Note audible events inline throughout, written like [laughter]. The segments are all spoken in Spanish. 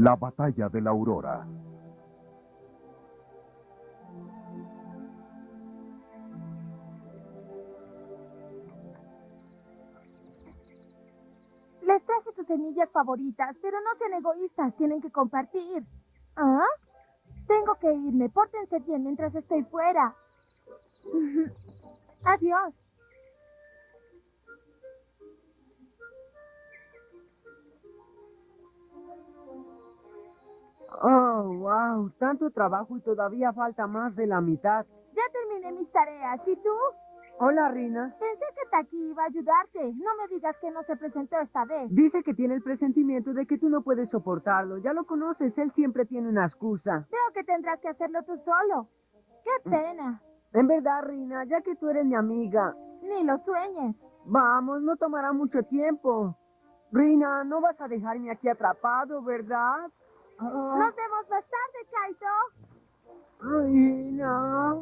La batalla de la aurora. Les traje sus semillas favoritas, pero no sean egoístas, tienen que compartir. ¿Ah? Tengo que irme, pórtense bien mientras estoy fuera. [laughs] Adiós. Oh, wow, tanto trabajo y todavía falta más de la mitad. Ya terminé mis tareas, ¿y tú? Hola, Rina. Pensé que Taki iba a ayudarte. No me digas que no se presentó esta vez. Dice que tiene el presentimiento de que tú no puedes soportarlo. Ya lo conoces, él siempre tiene una excusa. Veo que tendrás que hacerlo tú solo. Qué pena. En verdad, Rina, ya que tú eres mi amiga. Ni lo sueñes. Vamos, no tomará mucho tiempo. Rina, no vas a dejarme aquí atrapado, ¿verdad? Ah, Nos vemos más tarde, Kaito. Rina.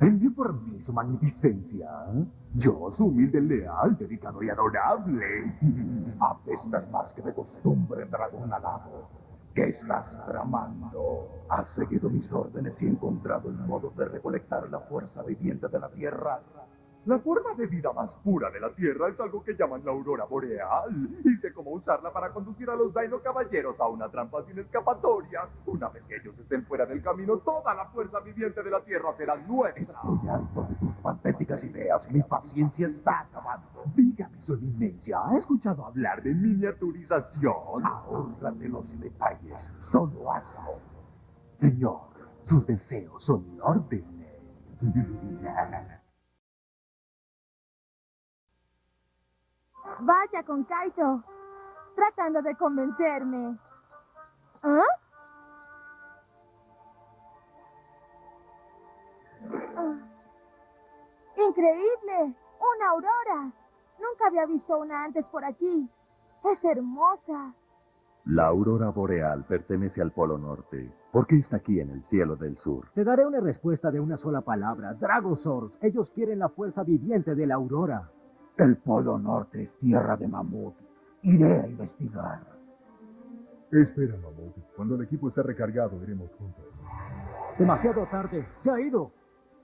Envío por mí su magnificencia. Yo, su humilde, leal, dedicado y adorable. Apestas más que de costumbre, dragón alado. ¿Qué estás tramando? Has seguido mis órdenes y encontrado el modo de recolectar la fuerza viviente de la Tierra. La forma de vida más pura de la Tierra es algo que llaman la aurora boreal. Y sé cómo usarla para conducir a los Dino Caballeros a una trampa sin escapatoria. Una vez que ellos estén fuera del camino, toda la fuerza viviente de la Tierra será nuestra. Estoy tus patéticas ideas. Mi paciencia está acabando. Dígame, su eminencia, ¿ha escuchado hablar de miniaturización? Ahórrate los detalles. Solo hazlo. Señor, sus deseos son mi Vaya con Kaito. Tratando de convencerme. ¿Ah? Ah. Increíble. Una aurora. Nunca había visto una antes por aquí. Es hermosa. La aurora boreal pertenece al Polo Norte. ¿Por qué está aquí en el cielo del sur? Te daré una respuesta de una sola palabra. Dragosaurs. Ellos quieren la fuerza viviente de la aurora. El Polo Norte es tierra de mamut. Iré a investigar. Espera, Mamut. Cuando el equipo esté recargado, iremos juntos. Demasiado tarde. Se ha ido.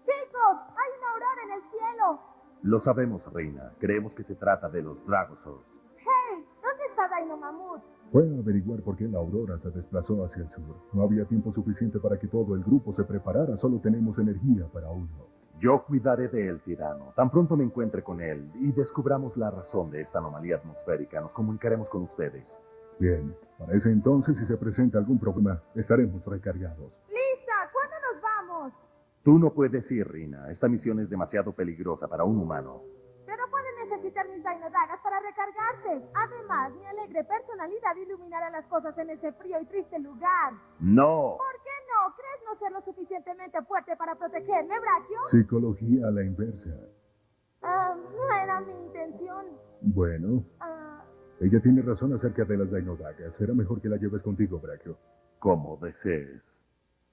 Chicos, hay una aurora en el cielo. Lo sabemos, Reina. Creemos que se trata de los Dragosaurs. Hey, ¿dónde está Dino Mamut? Fue a averiguar por qué la aurora se desplazó hacia el sur. No había tiempo suficiente para que todo el grupo se preparara. Solo tenemos energía para uno. Yo cuidaré de él, tirano. Tan pronto me encuentre con él y descubramos la razón de esta anomalía atmosférica, nos comunicaremos con ustedes. Bien, para ese entonces, si se presenta algún problema, estaremos recargados. Lisa, ¿cuándo nos vamos? Tú no puedes ir, Rina. Esta misión es demasiado peligrosa para un humano. Pero pueden necesitar mis Dagas para recargarse. Además, mi alegre personalidad iluminará las cosas en ese frío y triste lugar. ¡No! ¿Por qué no? ¿Crees no ser lo suficientemente fuerte para protegerme, Brachio? Psicología a la inversa. Ah, no era mi intención. Bueno, Ah, ella tiene razón acerca de las Dainodagas. Será mejor que la lleves contigo, Brachio. Como desees.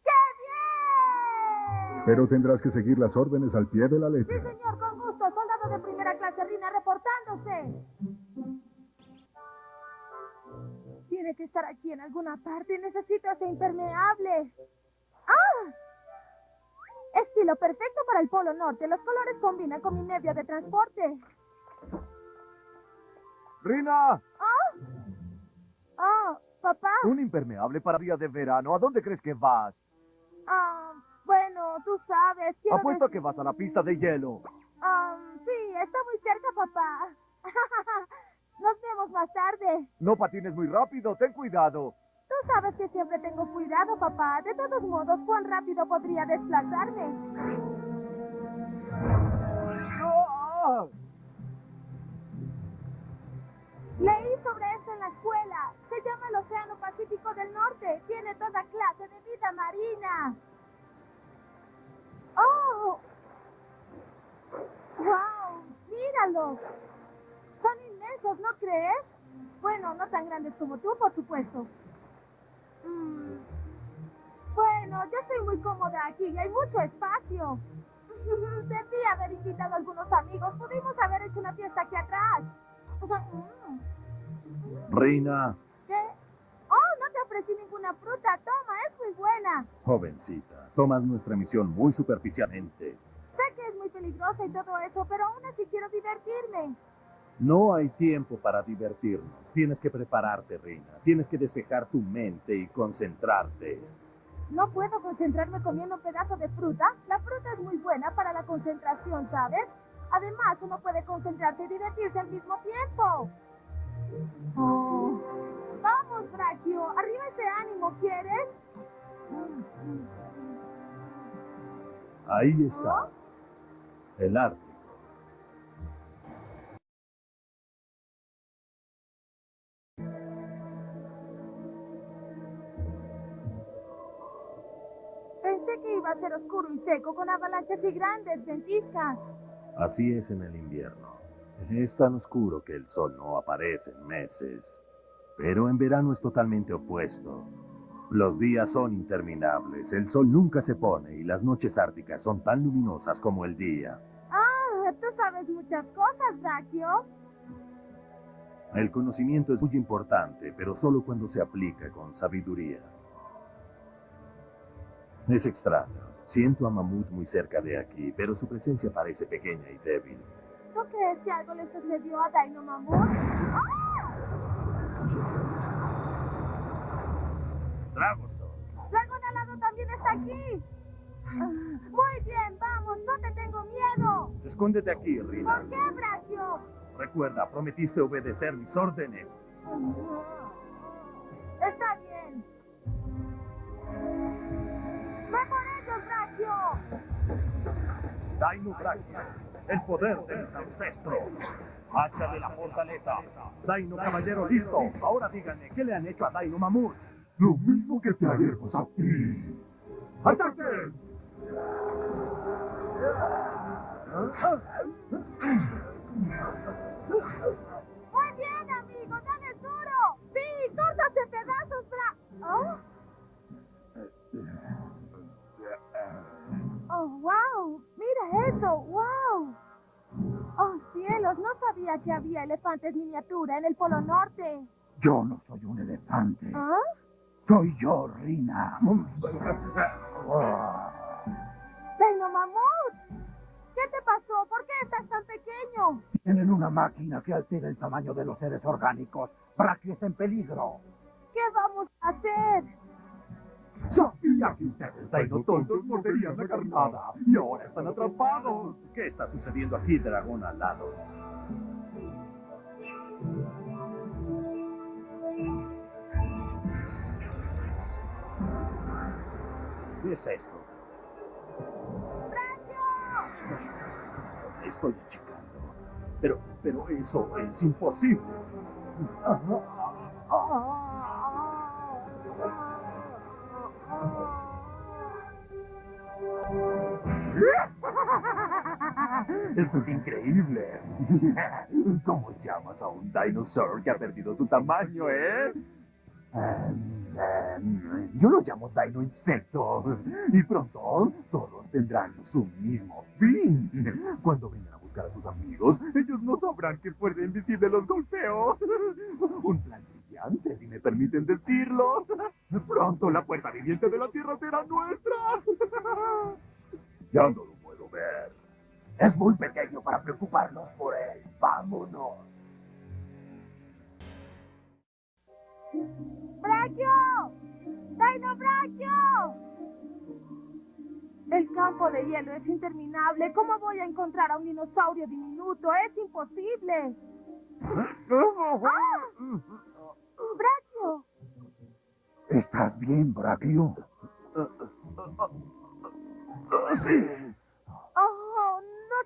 ¡Qué bien! Pero tendrás que seguir las órdenes al pie de la Sí, letra. señor, con gusto. Soldado de primera clase, Rina, reportándose. Tiene que estar aquí en alguna parte. Necesito ese impermeable. ¡Ah! Estilo perfecto para el Polo Norte. Los colores combinan con mi medio de transporte. Rina, ¿Ah? Ah, papá. un impermeable para días de verano. ¿A dónde crees que vas? Ah, bueno, tú sabes. Quiero Apuesto a decir- que vas a la pista de hielo. Ah, sí, está muy cerca, papá. Nos vemos más tarde. No patines muy rápido, ten cuidado. Tú sabes que siempre tengo cuidado, papá. De todos modos, ¿cuán rápido podría desplazarme? ¡Ah! Leí sobre esto en la escuela. Se llama el Océano Pacífico del Norte. Tiene toda clase de vida marina. ¡Oh! ¡Wow! ¡Míralos! Son inmensos, ¿no crees? Bueno, no tan grandes como tú, por supuesto. Mm. Bueno, yo estoy muy cómoda aquí y hay mucho espacio. [laughs] Debí haber invitado a algunos amigos. Pudimos haber hecho una fiesta aquí atrás. Mm. Reina, ¿Qué? Oh, no te ofrecí ninguna fruta. Toma, es muy buena. jovencita, tomas nuestra misión muy superficialmente. Sé que es muy peligrosa y todo eso, pero aún así quiero divertirme. No hay tiempo para divertirnos. Tienes que prepararte, Reina. Tienes que despejar tu mente y concentrarte. No puedo concentrarme comiendo un pedazo de fruta. La fruta es muy buena para la concentración, ¿sabes? Además, uno puede concentrarse y divertirse al mismo tiempo. Oh. Vamos, Brachio. Arriba ese ánimo, ¿quieres? Ahí está. El arte. Que iba a ser oscuro y seco con avalanchas y grandes ventiscas. Así es en el invierno. Es tan oscuro que el sol no aparece en meses. Pero en verano es totalmente opuesto. Los días son interminables, el sol nunca se pone y las noches árticas son tan luminosas como el día. Ah, tú sabes muchas cosas, Brachio. El conocimiento es muy importante, pero solo cuando se aplica con sabiduría. Es extraño. Siento a Mamut muy cerca de aquí, pero su presencia parece pequeña y débil. ¿Tú crees que algo le sucedió a Dino Mamut? ¡Ah! Dragoso. Dragón alado también está aquí. Muy bien, vamos, no te tengo miedo. Escóndete aquí, Rina. ¿Por qué, Brachio? Recuerda, prometiste obedecer mis órdenes. Está Daino Brachia, el poder de mis ancestros. Hacha de la fortaleza. Daino Caballero listo. Ahora díganme, ¿qué le han hecho a Daino Mamut? Lo mismo que te haremos a ti. ¡Ataquen! [laughs] wow. Mira eso, wow. Oh, cielos, no sabía que había elefantes miniatura en el Polo Norte. Yo no soy un elefante. ¿Ah? Soy yo, Rina. Dino Mamut. ¿Qué te pasó? ¿Por qué estás tan pequeño? Tienen una máquina que altera el tamaño de los seres orgánicos. Brachio está en peligro. ¿Qué vamos a hacer? Sabía que ustedes, Dino tontos, morderían la carnada. Y ahora están atrapados. ¿Qué está sucediendo aquí, dragón alado? ¿Qué es esto? Estoy achicando. Pero, pero eso es imposible. Esto es increíble. ¿Cómo llamas a un dinosaur que ha perdido su tamaño, eh? Yo lo llamo Dino Insecto. Y pronto todos tendrán su mismo fin. Cuando vengan a buscar a sus amigos, ellos no sabrán que Fuerza Invisible los golpeó. Un plan brillante, si me permiten decirlo. Pronto la fuerza viviente de la Tierra será nuestra. Ya no ver. Es muy pequeño para preocuparnos por él. Vámonos. ¡Brachio! ¡Dino Brachio! El campo de hielo es interminable. ¿Cómo voy a encontrar a un dinosaurio diminuto? Es imposible. ¡Ah! ¡Brachio! ¿Estás bien, Brachio? Sí.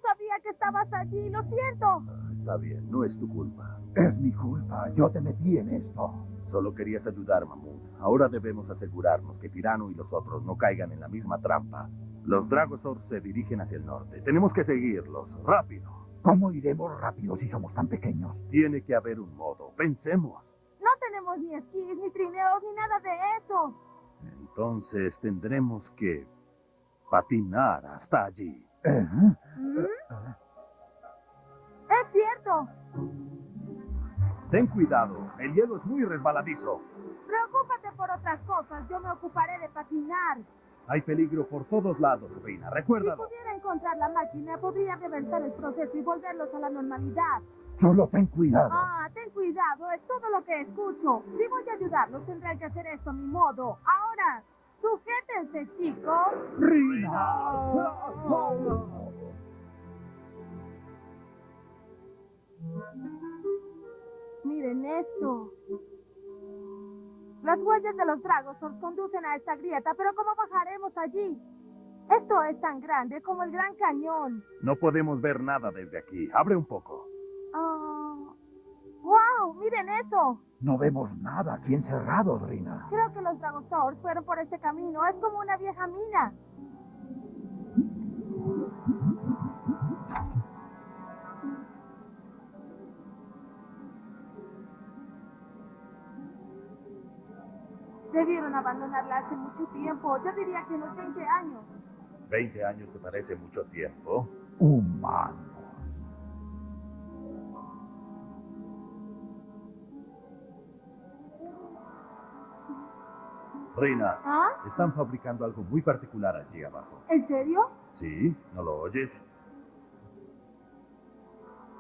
No sabía que estabas allí. Lo siento. Está bien, no es tu culpa. Es mi culpa. Yo te metí en esto. Solo querías ayudar, Mamut. Ahora debemos asegurarnos que Tirano y los otros no caigan en la misma trampa. Los Dragosaurs se dirigen hacia el norte. Tenemos que seguirlos. Rápido. ¿Cómo iremos rápido si somos tan pequeños? Tiene que haber un modo. Pensemos. No tenemos ni esquís, ni trineos, ni nada de eso. Entonces tendremos que patinar hasta allí. ¿Eh? ¿Mm? Es cierto. Ten cuidado, el hielo es muy resbaladizo. Preocúpate por otras cosas, yo me ocuparé de patinar. Hay peligro por todos lados, Reina, Si recuérdalo. pudiera encontrar la máquina, podría reversar el proceso y volverlos a la normalidad. Solo ten cuidado. Ah, ten cuidado, es todo lo que escucho. Si voy a ayudarlos, tendré que hacer esto a mi modo. Ahora, sujétense, chicos. Miren esto. Las huellas de los dragos nos conducen a esta grieta, pero ¿cómo bajaremos allí? Esto es tan grande como el Gran Cañón. No podemos ver nada desde aquí. Abre un poco. Ah, ¡Wow! ¡Miren eso! No vemos nada aquí encerrados, Rina. Creo que los Dragosaurs fueron por este camino. Es como una vieja mina. Debieron abandonarla hace mucho tiempo. Yo diría que unos 20 años. ¿20 años te parece mucho tiempo? Humanos. Reina, ¿Ah? están fabricando algo muy particular allí abajo. ¿En serio? ¿Sí? ¿No lo oyes?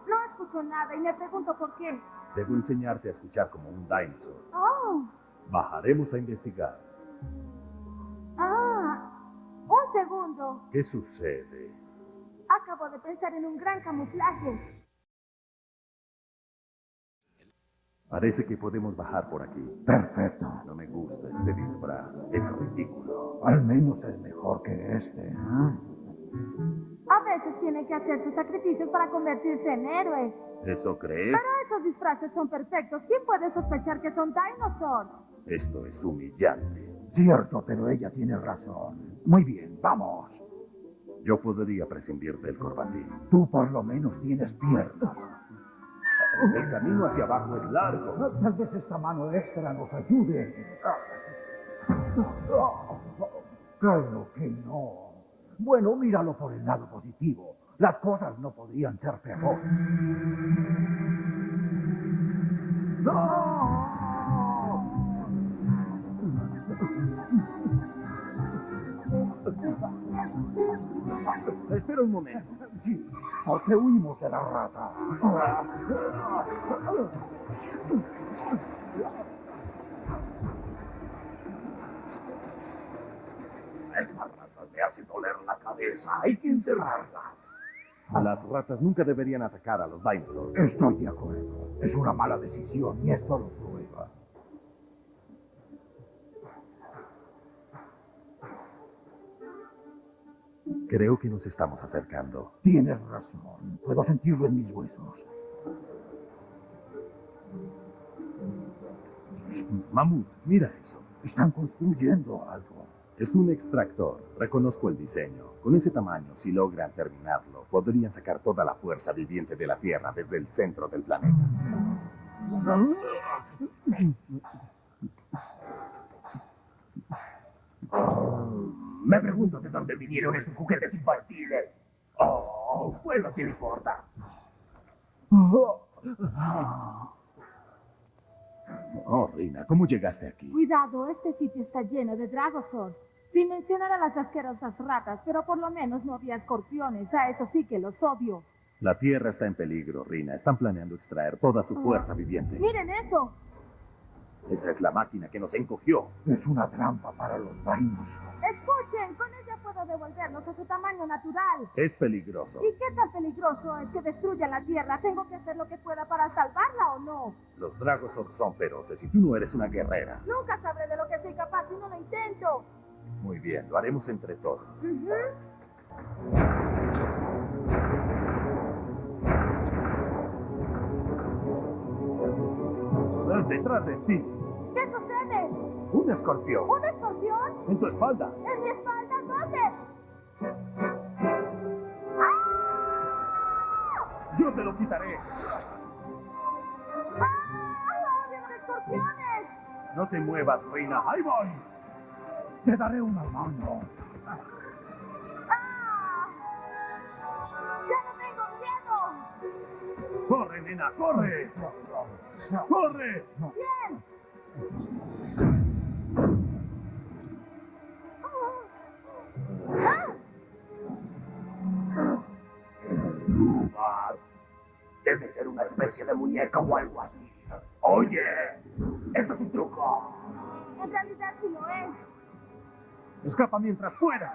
No escucho nada y me pregunto por qué. Debo enseñarte a escuchar como un dinosaur. Oh. Bajaremos a investigar. Ah. Un segundo. ¿Qué sucede? Acabo de pensar en un gran camuflaje. Parece que podemos bajar por aquí. Perfecto. No me gusta este disfraz. Es ridículo. Al menos es mejor que este. ¿eh? A veces tiene que hacer sus sacrificios para convertirse en héroe. ¿Eso crees? Pero esos disfraces son perfectos. ¿Quién puede sospechar que son dinosaurs? Esto es humillante. Cierto, pero ella tiene razón. Muy bien, vamos. Yo podría prescindir del corbatín. Tú por lo menos tienes piernas. El camino hacia abajo es largo. Tal vez esta mano extra nos ayude. Creo que no. Bueno, míralo por el lado positivo. Las cosas no podrían ser peor. Espera un momento. Sí, porque huimos de las ratas. Esas ratas me hacen doler la cabeza. Hay que encerrarlas. Las ratas nunca deberían atacar a los dinosaurs. Estoy de acuerdo. Es una mala decisión y esto lo Creo que nos estamos acercando. Tienes razón. Puedo sentirlo en mis huesos. Mamut, mira eso. Están construyendo algo. Es un extractor. Reconozco el diseño. Con ese tamaño, si logran terminarlo, podrían sacar toda la fuerza viviente de la Tierra desde el centro del planeta. [laughs] Me pregunto de dónde vinieron esos juguetes infantiles. Oh, pues no te importa. Oh, Rina, ¿cómo llegaste aquí? Cuidado, este sitio está lleno de Dragosaurs. Sin mencionar a las asquerosas ratas, pero por lo menos no había escorpiones. A eso sí que los odio. La Tierra está en peligro, Rina. Están planeando extraer toda su fuerza viviente. Miren eso. Esa es la máquina que nos encogió. Es una trampa para los dinos. Escuchen, con ella puedo devolverlos a su tamaño natural. Es peligroso. ¿Y qué tan peligroso es que destruya la Tierra? ¿Tengo que hacer lo que pueda para salvarla o no? Los Dragosaurs son feroces y tú no eres una guerrera. Nunca sabré de lo que soy capaz si no lo intento. Muy bien, lo haremos entre todos. Ujú. Detrás de ti, ¿Qué sucede? un escorpión. ¿Un escorpión? En tu espalda. ¿En mi espalda? ¿Dónde? Yo te lo quitaré. ¡Ah! ¡Vienen escorpiones! No te muevas, Reina. Ahí voy. Te daré una mano. Nena, corre! ¡Corre! Bien. ¡Ah! Debe ser una especie de muñeca o algo así. Oye, esto es un truco. En realidad sí lo es. Escapa mientras pueda.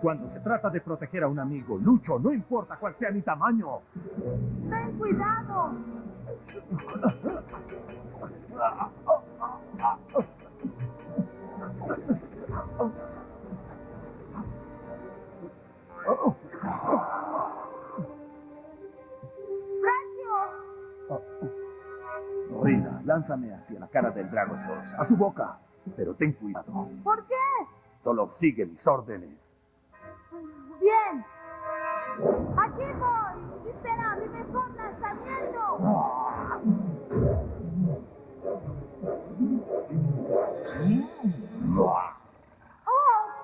Cuando se trata de proteger a un amigo, Lucho, no importa cuál sea mi tamaño. Ten cuidado. ¡Sergio! Rina, lánzame hacia la cara del Dragosaurus, a su boca. Pero ten cuidado. ¿Por qué? Solo sigue mis órdenes. Bien. Aquí voy. Espera mi mejor lanzamiento. ¡Oh!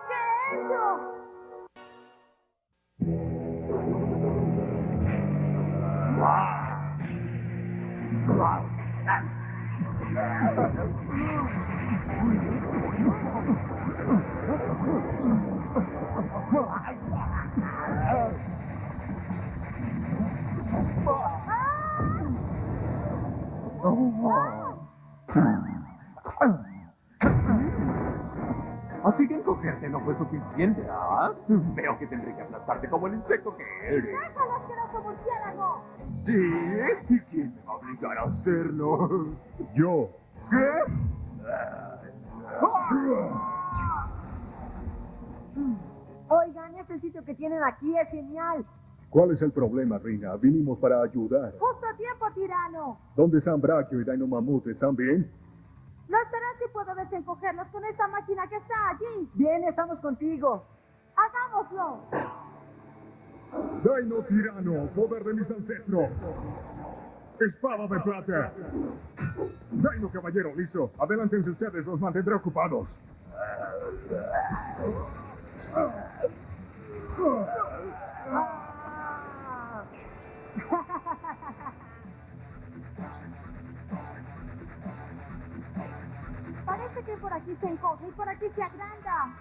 ¿Qué he hecho? Suficiente, ¿ah? Veo que tendré que aplastarte como el insecto que eres. ¡Déjalo, asqueroso murciélago! ¿Sí? ¿Y quién me va a obligar a hacerlo? Yo. ¿Qué? Oigan, este sitio que tienen aquí es genial. ¿Cuál es el problema, Rina? Vinimos para ayudar. Justo a tiempo, tirano. ¿Dónde están Brachio y Dino Mamut? ¿Están bien? Puedo desencogerlos con esta máquina que está allí. Bien, estamos contigo. ¡Hagámoslo! Dino Tirano, poder de mis ancestros. Espada de plata. Dino Caballero, listo. Adelántense ustedes, los mantendré ocupados. [laughs] Parece que por aquí se encoge y por aquí se agranda.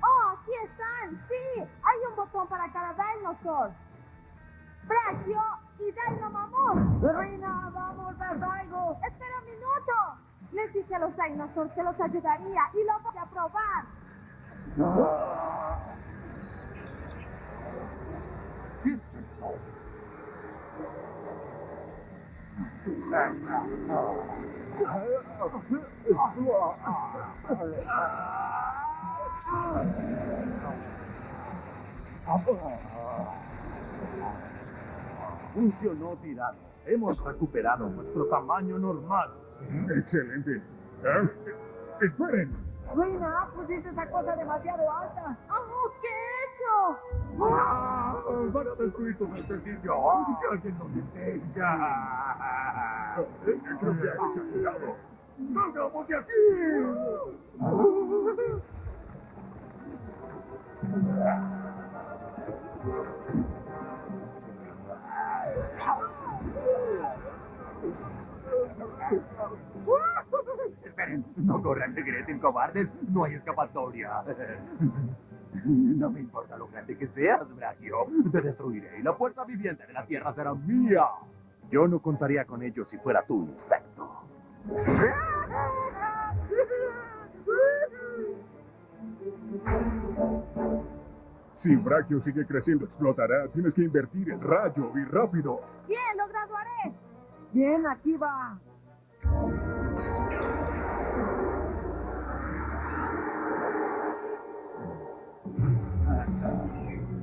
¡Oh, aquí están! ¡Sí! Hay un botón para cada dinosaur. Brachio y Dino Mamut. Rina, vamos, haz algo. ¡Espera un minuto! Les dije a los dinosaurs que los ayudaría y lo voy a probar. ¿Qué es esto? Funcionó, tirano. Hemos recuperado nuestro tamaño normal. Excelente. ¿Eh? Esperen. Rina, pusiste esa cosa demasiado alta. ¡Oh, qué he hecho! ¡Ah! ¡Van a destruir alguien que has exagerado. ¡Salgamos de aquí! Esperen, no corran, regresen, cobardes. No hay escapatoria. [laughs] No me importa lo grande que seas, Brachio. Te destruiré y la fuerza viviente de la Tierra será mía. Yo no contaría con ello si fuera tú, insecto. Si Brachio sigue creciendo, explotará. Tienes que invertir el rayo y rápido. Bien, lo graduaré. Bien, aquí va.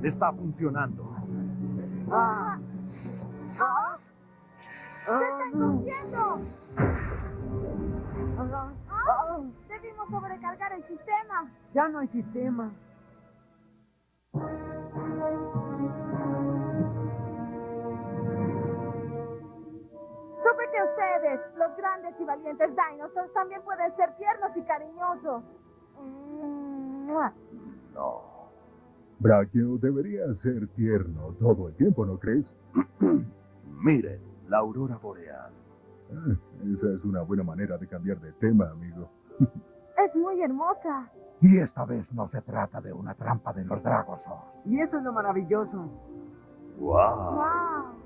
Está funcionando. Ah, ¡Ah! ¡Se ah, está no. encogiendo! Ah, Debimos sobrecargar el sistema. ya no hay sistema. Supe que ustedes, los grandes y valientes dinosaurs, también pueden ser tiernos y cariñosos. Mm, ¡mua! Brachio debería ser tierno todo el tiempo, ¿no crees? [clears throat] Miren, la aurora boreal. Eh, Esa es una buena manera de cambiar de tema, amigo. Es muy hermosa. Y esta vez no se trata de una trampa de los Dragosaurs. Y eso es lo maravilloso. ¡Wow! Wow.